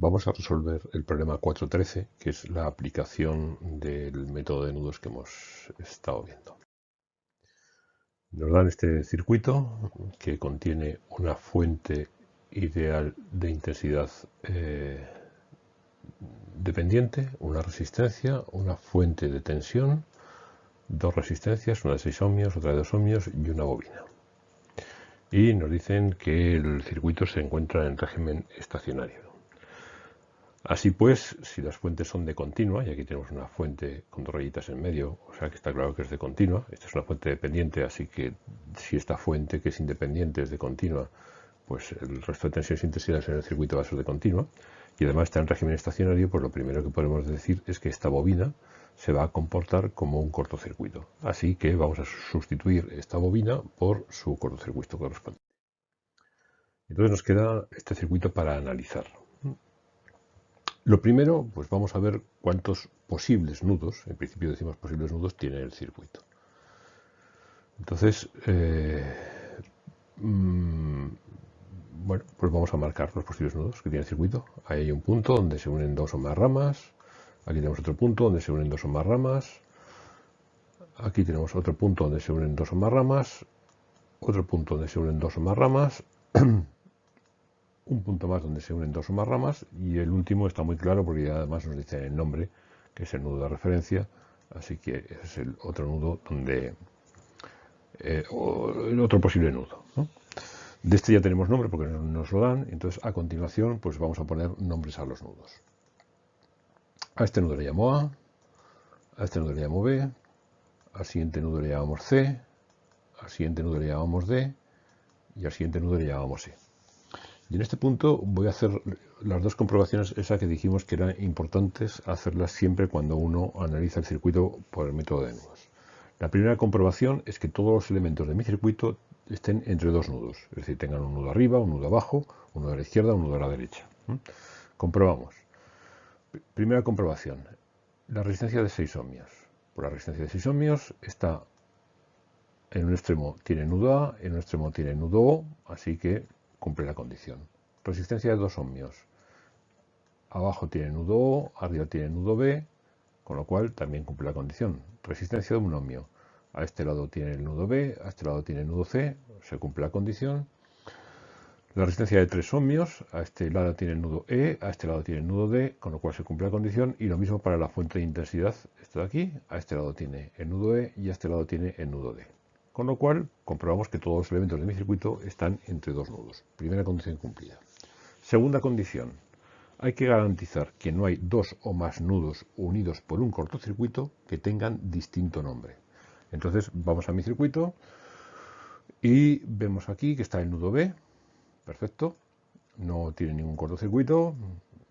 Vamos a resolver el problema 413, que es la aplicación del método de nudos que hemos estado viendo. Nos dan este circuito que contiene una fuente ideal de intensidad eh, dependiente, una resistencia, una fuente de tensión, dos resistencias, una de 6 ohmios, otra de 2 ohmios y una bobina. Y nos dicen que el circuito se encuentra en régimen estacionario. Así pues, si las fuentes son de continua, y aquí tenemos una fuente con dos rayitas en medio, o sea que está claro que es de continua, esta es una fuente dependiente, así que si esta fuente que es independiente es de continua, pues el resto de tensiones e intensidades en el circuito va a ser de continua, y además está en régimen estacionario, pues lo primero que podemos decir es que esta bobina se va a comportar como un cortocircuito. Así que vamos a sustituir esta bobina por su cortocircuito correspondiente. Entonces nos queda este circuito para analizar. Lo primero, pues vamos a ver cuántos posibles nudos, en principio decimos posibles nudos, tiene el circuito. Entonces, eh, mm, bueno, pues vamos a marcar los posibles nudos que tiene el circuito. Ahí hay un punto donde se unen dos o más ramas. Aquí tenemos otro punto donde se unen dos o más ramas. Aquí tenemos otro punto donde se unen dos o más ramas. Otro punto donde se unen dos o más ramas. un punto más donde se unen dos o más ramas y el último está muy claro porque además nos dice el nombre, que es el nudo de referencia, así que ese es el otro nudo donde eh, el otro posible nudo. De este ya tenemos nombre porque nos lo dan, entonces a continuación pues vamos a poner nombres a los nudos. A este nudo le llamo A, a este nudo le llamo B, al siguiente nudo le llamamos C, al siguiente nudo le llamamos D y al siguiente nudo le llamamos E. Y en este punto voy a hacer las dos comprobaciones, esas que dijimos que eran importantes hacerlas siempre cuando uno analiza el circuito por el método de nudos. La primera comprobación es que todos los elementos de mi circuito estén entre dos nudos, es decir, tengan un nudo arriba, un nudo abajo, un nudo a la izquierda, un nudo a la derecha. Comprobamos. Primera comprobación, la resistencia de 6 ohmios. Por la resistencia de 6 ohmios está en un extremo tiene nudo A, en un extremo tiene nudo O, así que cumple la condición. Resistencia de 2 ohmios. Abajo tiene nudo O, arriba tiene nudo B, con lo cual también cumple la condición. Resistencia de 1 ohmio. A este lado tiene el nudo B, a este lado tiene el nudo C, se cumple la condición. La resistencia de 3 ohmios, a este lado tiene el nudo E, a este lado tiene el nudo D, con lo cual se cumple la condición. Y lo mismo para la fuente de intensidad, esto de aquí, a este lado tiene el nudo E y a este lado tiene el nudo D. Con lo cual, comprobamos que todos los elementos de mi circuito están entre dos nudos. Primera condición cumplida. Segunda condición. Hay que garantizar que no hay dos o más nudos unidos por un cortocircuito que tengan distinto nombre. Entonces, vamos a mi circuito y vemos aquí que está el nudo B. Perfecto. No tiene ningún cortocircuito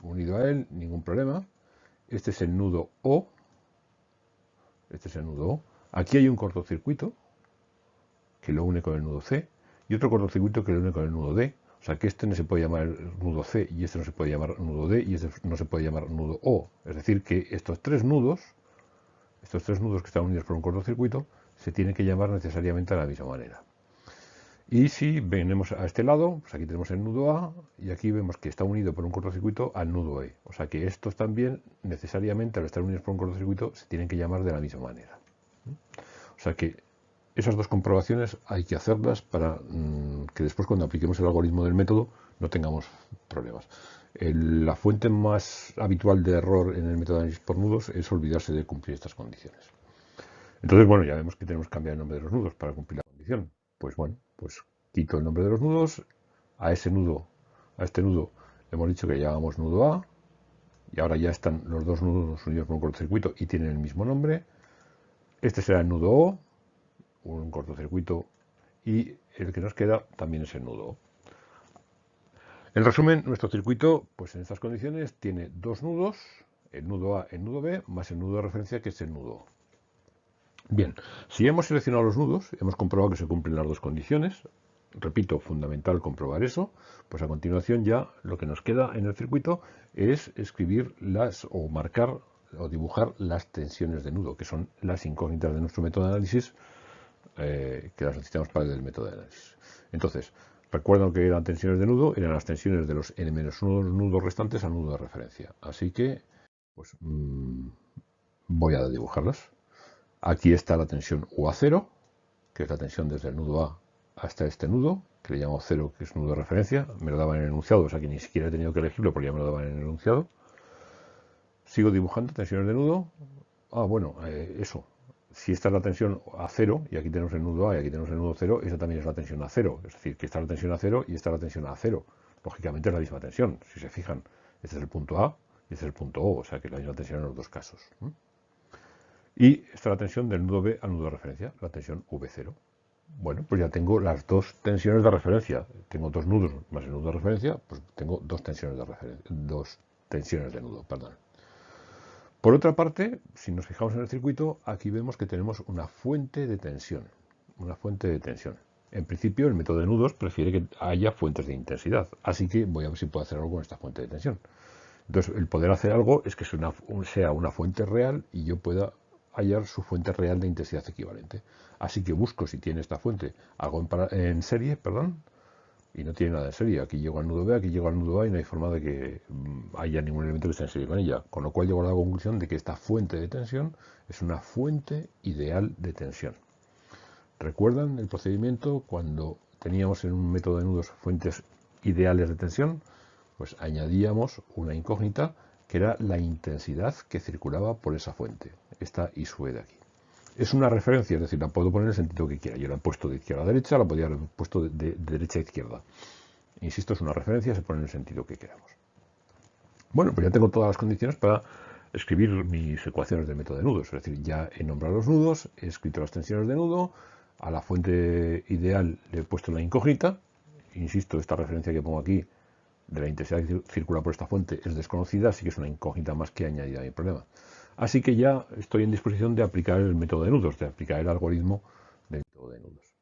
unido a él, ningún problema. Este es el nudo O. Este es el nudo O. Aquí hay un cortocircuito que lo une con el nudo C, y otro cortocircuito que lo une con el nudo D. O sea que este no se puede llamar nudo C y este no se puede llamar nudo D y este no se puede llamar nudo O. Es decir, que estos tres nudos, estos tres nudos que están unidos por un cortocircuito, se tienen que llamar necesariamente de la misma manera. Y si venimos a este lado, pues aquí tenemos el nudo A y aquí vemos que está unido por un cortocircuito al nudo E. O sea que estos también necesariamente al estar unidos por un cortocircuito se tienen que llamar de la misma manera. O sea que esas dos comprobaciones hay que hacerlas para mm, que después cuando apliquemos el algoritmo del método no tengamos problemas. la fuente más habitual de error en el método de análisis por nudos es olvidarse de cumplir estas condiciones. Entonces, bueno, ya vemos que tenemos que cambiar el nombre de los nudos para cumplir la condición. Pues bueno, pues quito el nombre de los nudos, a ese nudo, a este nudo hemos dicho que llamamos nudo A, y ahora ya están los dos nudos unidos por un cortocircuito y tienen el mismo nombre. Este será el nudo O, un cortocircuito y el que nos queda también es el nudo. En resumen, nuestro circuito, pues en estas condiciones, tiene dos nudos, el nudo A, el nudo B, más el nudo de referencia que es el nudo. Bien, si hemos seleccionado los nudos, hemos comprobado que se cumplen las dos condiciones, repito, fundamental comprobar eso, pues a continuación ya lo que nos queda en el circuito es escribir las o marcar o dibujar las tensiones de nudo, que son las incógnitas de nuestro método de análisis eh, que las necesitamos para el método de análisis. Entonces, Recuerdan que eran tensiones de nudo, eran las tensiones de los n-1 nudos restantes al nudo de referencia. Así que, pues, mm, voy a dibujarlas. Aquí está la tensión UA0, que es la tensión desde el nudo A hasta este nudo, que le llamo 0, que es nudo de referencia. Me lo daban en enunciado, o sea que ni siquiera he tenido que elegirlo porque ya me lo daban en enunciado. Sigo dibujando tensiones de nudo. Ah, bueno, eh, eso, si esta es la tensión a cero, y aquí tenemos el nudo A y aquí tenemos el nudo cero, esa también es la tensión a cero. Es decir, que esta es la tensión a cero y esta es la tensión a cero. Lógicamente es la misma tensión. Si se fijan, este es el punto A y este es el punto O, o sea que es la misma tensión en los dos casos. Y esta es la tensión del nudo B al nudo de referencia, la tensión V0. Bueno, pues ya tengo las dos tensiones de referencia. Tengo dos nudos más el nudo de referencia, pues tengo dos tensiones de referencia, dos tensiones de nudo, perdón. Por otra parte, si nos fijamos en el circuito, aquí vemos que tenemos una fuente de tensión. Una fuente de tensión. En principio, el método de nudos prefiere que haya fuentes de intensidad. Así que voy a ver si puedo hacer algo con esta fuente de tensión. Entonces, el poder hacer algo es que sea una fuente real y yo pueda hallar su fuente real de intensidad equivalente. Así que busco si tiene esta fuente algo en, en serie, perdón, y no tiene nada en serie. Aquí llego al nudo B, aquí llego al nudo A y no hay forma de que mm, haya ningún elemento que esté en serie con ella. Con lo cual llego a la conclusión de que esta fuente de tensión es una fuente ideal de tensión. ¿Recuerdan el procedimiento cuando teníamos en un método de nudos fuentes ideales de tensión? Pues añadíamos una incógnita que era la intensidad que circulaba por esa fuente, esta I sub de aquí es una referencia, es decir, la puedo poner en el sentido que quiera. Yo la he puesto de izquierda a derecha, la podría haber puesto de, derecha a izquierda. Insisto, es una referencia, se pone en el sentido que queramos. Bueno, pues ya tengo todas las condiciones para escribir mis ecuaciones del método de nudos. Es decir, ya he nombrado los nudos, he escrito las tensiones de nudo, a la fuente ideal le he puesto la incógnita. Insisto, esta referencia que pongo aquí de la intensidad que circula por esta fuente es desconocida, así que es una incógnita más que añadida a mi problema. Así que ya estoy en disposición de aplicar el método de nudos, de aplicar el algoritmo del método de nudos.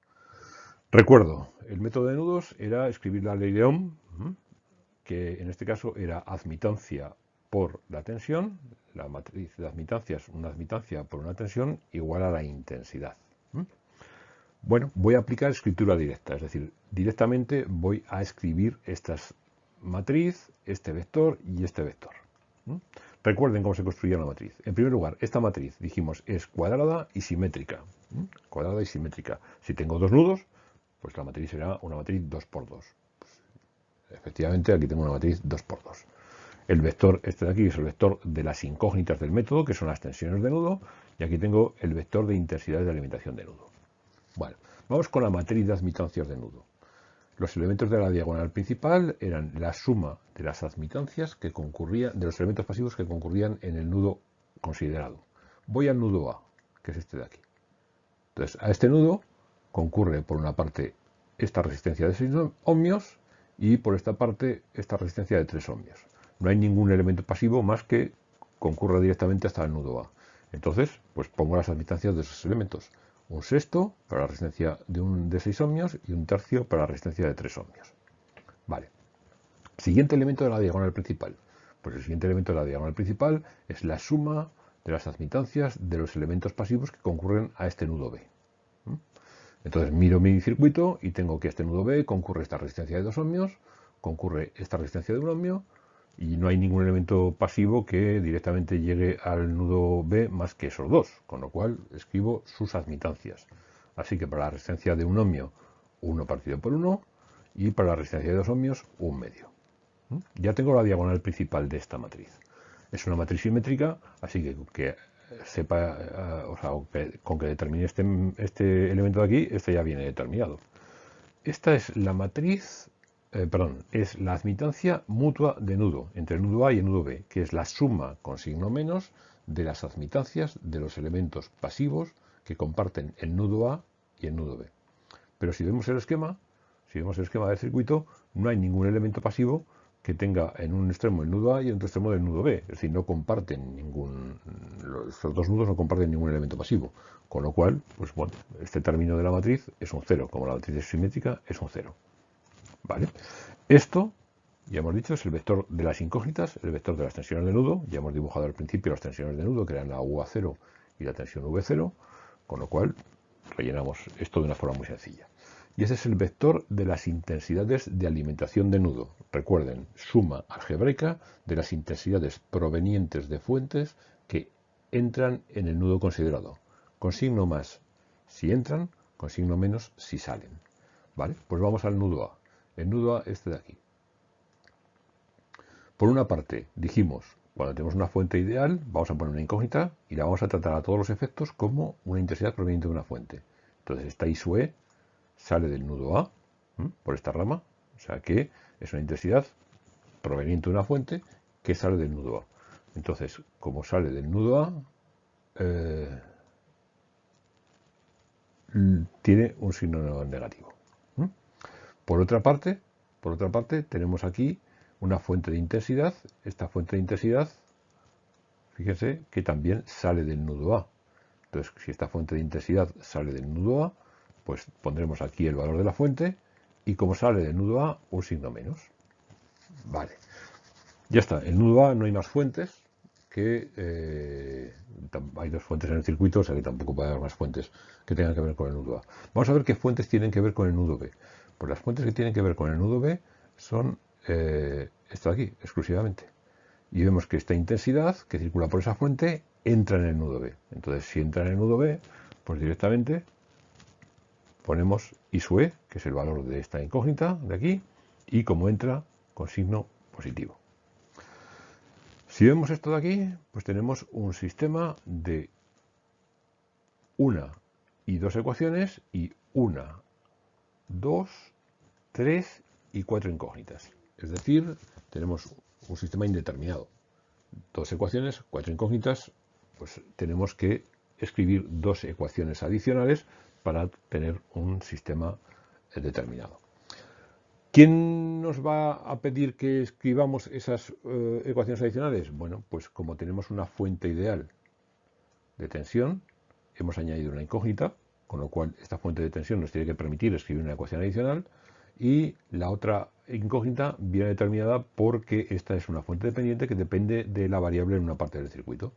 Recuerdo, el método de nudos era escribir la ley de Ohm, que en este caso era admitancia por la tensión, la matriz de admitancias, una admitancia por una tensión igual a la intensidad. Bueno, voy a aplicar escritura directa, es decir, directamente voy a escribir esta matriz, este vector y este vector. Recuerden cómo se construía la matriz. En primer lugar, esta matriz, dijimos, es cuadrada y simétrica. Cuadrada y simétrica. Si tengo dos nudos, pues la matriz será una matriz 2x2. efectivamente, aquí tengo una matriz 2x2. El vector este de aquí es el vector de las incógnitas del método, que son las tensiones de nudo, y aquí tengo el vector de intensidad de alimentación de nudo. Bueno, vamos con la matriz de admitancias de nudo. Los elementos de la diagonal principal eran la suma de las admitancias que concurrían, de los elementos pasivos que concurrían en el nudo considerado. Voy al nudo A, que es este de aquí. Entonces, a este nudo concurre por una parte esta resistencia de 6 ohmios y por esta parte esta resistencia de 3 ohmios. No hay ningún elemento pasivo más que concurra directamente hasta el nudo A. Entonces, pues pongo las admitancias de esos elementos un sexto para la resistencia de, un, de 6 ohmios y un tercio para la resistencia de 3 ohmios. Vale. Siguiente elemento de la diagonal principal. Pues el siguiente elemento de la diagonal principal es la suma de las admitancias de los elementos pasivos que concurren a este nudo B. ¿Mm? Entonces miro mi circuito y tengo que este nudo B concurre esta resistencia de 2 ohmios, concurre esta resistencia de 1 ohmio y no hay ningún elemento pasivo que directamente llegue al nudo B más que esos dos, con lo cual escribo sus admitancias. Así que para la resistencia de un ohmio, 1 partido por 1, y para la resistencia de 2 ohmios, 1 medio. ¿Mm? Ya tengo la diagonal principal de esta matriz. Es una matriz simétrica, así que, que sepa, eh, con que determine este, este elemento de aquí, este ya viene determinado. Esta es la matriz eh, perdón, es la admitancia mutua de nudo entre el nudo A y el nudo B, que es la suma con signo menos de las admitancias de los elementos pasivos que comparten el nudo A y el nudo B. Pero si vemos el esquema, si vemos el esquema del circuito, no hay ningún elemento pasivo que tenga en un extremo el nudo A y en otro extremo el nudo B. Es decir, no comparten ningún, los dos nudos no comparten ningún elemento pasivo. Con lo cual, pues bueno, este término de la matriz es un cero, como la matriz es simétrica, es un cero. ¿Vale? Esto, ya hemos dicho, es el vector de las incógnitas, el vector de las tensiones de nudo. Ya hemos dibujado al principio las tensiones de nudo, que eran la UA0 y la tensión V0, con lo cual rellenamos esto de una forma muy sencilla. y ese es el vector de las intensidades de alimentación de nudo. Recuerden, suma algebraica de las intensidades provenientes de fuentes que entran en el nudo considerado. Con signo más si entran, con signo menos si salen. ¿Vale? Pues vamos al nudo A. El nudo A este de aquí. Por una parte, dijimos, cuando tenemos una fuente ideal, vamos a poner una incógnita y la vamos a tratar a todos los efectos como una intensidad proveniente de una fuente. Entonces, esta I E sale del nudo A, por esta rama, o sea que es una intensidad proveniente de una fuente que sale del nudo A. Entonces, como sale del nudo A, eh, tiene un signo negativo. Por otra parte, por otra parte, tenemos aquí una fuente de intensidad. Esta fuente de intensidad, fíjense que también sale del nudo A. Entonces, si esta fuente de intensidad sale del nudo A, pues pondremos aquí el valor de la fuente y como sale del nudo A, un signo menos. Vale. Ya está. El nudo A no hay más fuentes que... Eh, hay dos fuentes en el circuito, o sea que tampoco puede haber más fuentes que tengan que ver con el nudo A. Vamos a ver qué fuentes tienen que ver con el nudo B. Pues las fuentes que tienen que ver con el nudo B son eh, esto de aquí, exclusivamente. Y vemos que esta intensidad que circula por esa fuente entra en el nudo B. Entonces, si entra en el nudo B, pues directamente ponemos I E, que es el valor de esta incógnita de aquí, y como entra, con signo positivo. Si vemos esto de aquí, pues tenemos un sistema de una y dos ecuaciones y una, dos, tres y cuatro incógnitas. Es decir, tenemos un sistema indeterminado. Dos ecuaciones, cuatro incógnitas, pues tenemos que escribir dos ecuaciones adicionales para tener un sistema determinado. ¿Quién nos va a pedir que escribamos esas eh, ecuaciones adicionales? Bueno, pues como tenemos una fuente ideal de tensión, hemos añadido una incógnita, con lo cual esta fuente de tensión nos tiene que permitir escribir una ecuación adicional y la otra incógnita viene determinada porque esta es una fuente dependiente que depende de la variable en una parte del circuito.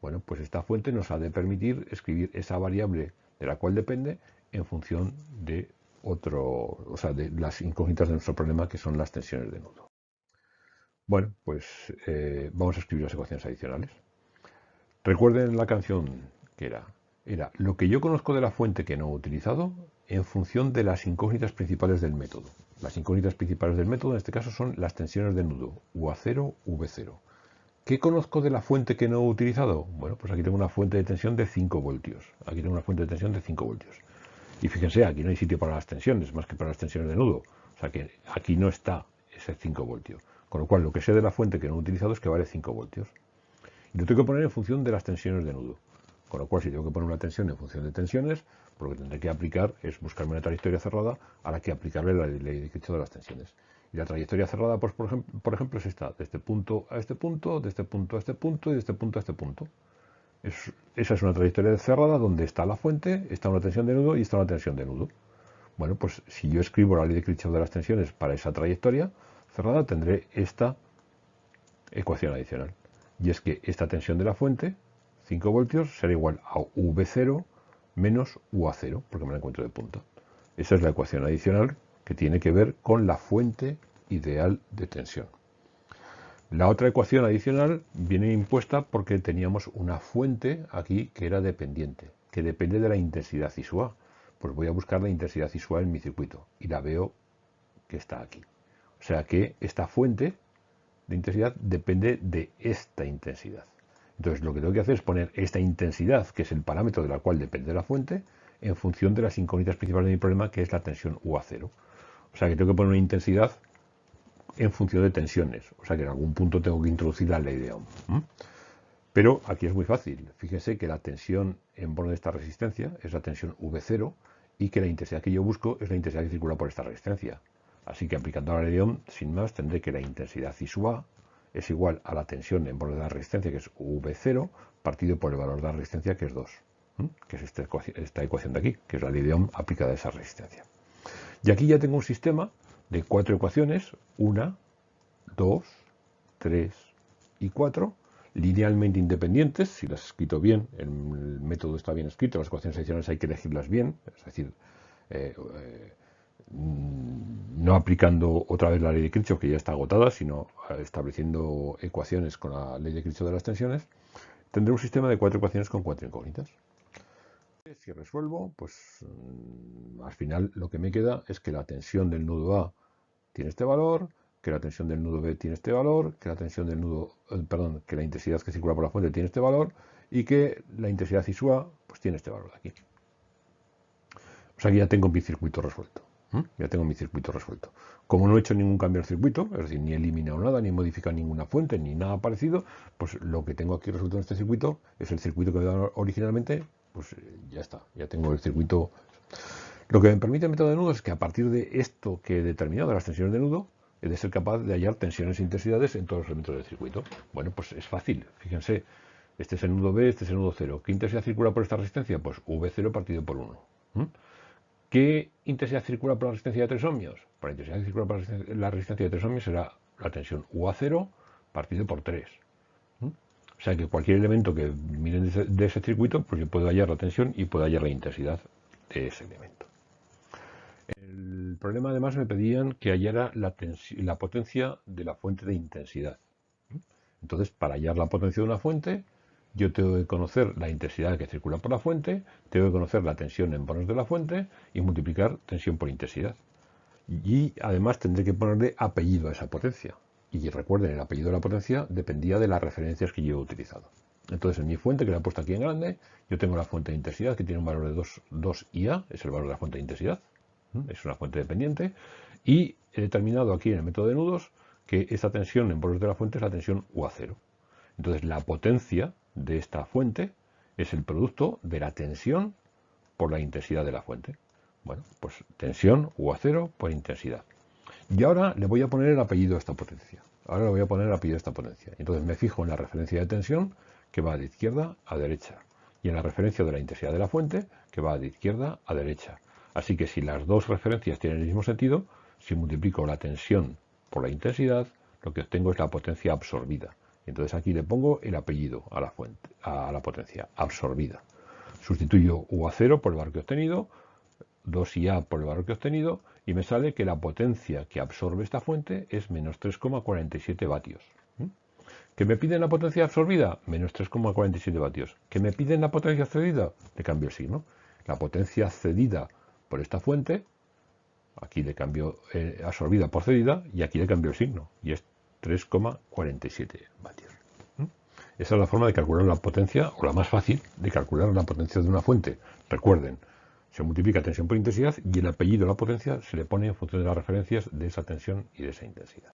Bueno, pues esta fuente nos ha de permitir escribir esa variable de la cual depende en función de otro, o sea, de las incógnitas de nuestro problema que son las tensiones de nudo. Bueno, pues eh, vamos a escribir las ecuaciones adicionales. Recuerden la canción que era, era lo que yo conozco de la fuente que no he utilizado en función de las incógnitas principales del método. Las incógnitas principales del método en este caso son las tensiones de nudo, UA0, V0. ¿Qué conozco de la fuente que no he utilizado? Bueno, pues aquí tengo una fuente de tensión de 5 voltios. Aquí tengo una fuente de tensión de 5 voltios. Y fíjense, aquí no hay sitio para las tensiones, más que para las tensiones de nudo. O sea que aquí no está ese 5 voltios. Con lo cual, lo que sé de la fuente que no he utilizado es que vale 5 voltios. Y lo tengo que poner en función de las tensiones de nudo. Con lo cual, si tengo que poner una tensión en función de tensiones, pues lo que tendré que aplicar es buscarme una trayectoria cerrada a la que aplicarle la ley de Kirchhoff de las tensiones. Y la trayectoria cerrada, pues por ejemplo, por es esta, de este punto a este punto, de este punto a este punto y de este punto a este punto esa es una trayectoria cerrada donde está la fuente, está una tensión de nudo y está una tensión de nudo. Bueno, pues si yo escribo la ley de Kirchhoff de las tensiones para esa trayectoria cerrada, tendré esta ecuación adicional. Y es que esta tensión de la fuente, 5 voltios, será igual a V0 menos UA0, porque me la encuentro de punta. Esa es la ecuación adicional que tiene que ver con la fuente ideal de tensión. La otra ecuación adicional viene impuesta porque teníamos una fuente aquí que era dependiente, que depende de la intensidad ISUA. Pues voy a buscar la intensidad ISUA en mi circuito y la veo que está aquí. O sea que esta fuente de intensidad depende de esta intensidad. Entonces lo que tengo que hacer es poner esta intensidad, que es el parámetro de la cual depende la fuente, en función de las incógnitas principales de mi problema, que es la tensión UA0. O sea que tengo que poner una intensidad en función de tensiones. O sea que en algún punto tengo que introducir la ley de Ohm. Pero aquí es muy fácil. Fíjense que la tensión en borde de esta resistencia es la tensión V0 y que la intensidad que yo busco es la intensidad que circula por esta resistencia. Así que aplicando la ley de Ohm, sin más, tendré que la intensidad I sub A es igual a la tensión en borde de la resistencia, que es V0, partido por el valor de la resistencia, que es 2. Que es esta ecuación, esta ecuación de aquí, que es la ley de Ohm aplicada a esa resistencia. Y aquí ya tengo un sistema de cuatro ecuaciones, una, dos, tres y cuatro, linealmente independientes, si las he escrito bien, el método está bien escrito, las ecuaciones adicionales hay que elegirlas bien, es decir, eh, eh, no aplicando otra vez la ley de Kirchhoff, que ya está agotada, sino estableciendo ecuaciones con la ley de Kirchhoff de las tensiones, tendré un sistema de cuatro ecuaciones con cuatro incógnitas. Si resuelvo, pues mm, al final lo que me queda es que la tensión del nudo A tiene este valor, que la tensión del nudo B tiene este valor, que la tensión del nudo, eh, perdón, que la intensidad que circula por la fuente tiene este valor y que la intensidad ISUA pues tiene este valor de aquí. O sea que ya tengo mi circuito resuelto. Ya tengo mi circuito resuelto. Como no he hecho ningún cambio al circuito, es decir, ni he eliminado nada, ni he modificado ninguna fuente, ni nada parecido, pues lo que tengo aquí resuelto en este circuito es el circuito que me da originalmente, pues eh, ya está, ya tengo el circuito. Lo que me permite el método de nudo es que a partir de esto que he determinado, de las tensiones de nudo, he de ser capaz de hallar tensiones e intensidades en todos los elementos del circuito. Bueno, pues es fácil, fíjense, este es el nudo B, este es el nudo 0. ¿Qué intensidad circula por esta resistencia? Pues V0 partido por 1. ¿Qué intensidad circula por la resistencia de tres ohmios? Por la intensidad circula por la resistencia de tres ohmios será la tensión UA0 partido por 3. O sea que cualquier elemento que miren de ese, circuito, pues yo puedo hallar la tensión y puedo hallar la intensidad de ese elemento. El problema además me pedían que hallara la, la potencia de la fuente de intensidad. Entonces, para hallar la potencia de una fuente, yo tengo que conocer la intensidad que circula por la fuente, tengo que conocer la tensión en bonos de la fuente y multiplicar tensión por intensidad. Y además tendré que ponerle apellido a esa potencia. Y recuerden, el apellido de la potencia dependía de las referencias que yo he utilizado. Entonces, en mi fuente, que la he puesto aquí en grande, yo tengo la fuente de intensidad que tiene un valor de 2, 2 IA, es el valor de la fuente de intensidad, es una fuente dependiente, y he determinado aquí en el método de nudos que esta tensión en bonos de la fuente es la tensión UA0. Entonces, la potencia de esta fuente es el producto de la tensión por la intensidad de la fuente. Bueno, pues tensión UA0 por intensidad. Y ahora le voy a poner el apellido a esta potencia. Ahora le voy a poner el apellido a esta potencia. Entonces me fijo en la referencia de tensión que va de izquierda a derecha y en la referencia de la intensidad de la fuente que va de izquierda a derecha. Así que si las dos referencias tienen el mismo sentido, si multiplico la tensión por la intensidad, lo que obtengo es la potencia absorbida. Entonces aquí le pongo el apellido a la fuente, a la potencia, absorbida. Sustituyo UA0 por el valor que he obtenido, 2IA por el valor que he obtenido, y me sale que la potencia que absorbe esta fuente es menos 3,47 vatios. ¿Mm? ¿Que me piden la potencia absorbida? Menos 3,47 vatios. ¿Que me piden la potencia cedida? Le cambio el signo. La potencia cedida por esta fuente, aquí le cambio eh, absorbida por cedida, y aquí le cambio el signo. Y es 3,47 vatios. Esa es la forma de calcular la potencia, o la más fácil, de calcular la potencia de una fuente. Recuerden, se multiplica tensión por intensidad y el apellido de la potencia se le pone en función de las referencias de esa tensión y de esa intensidad.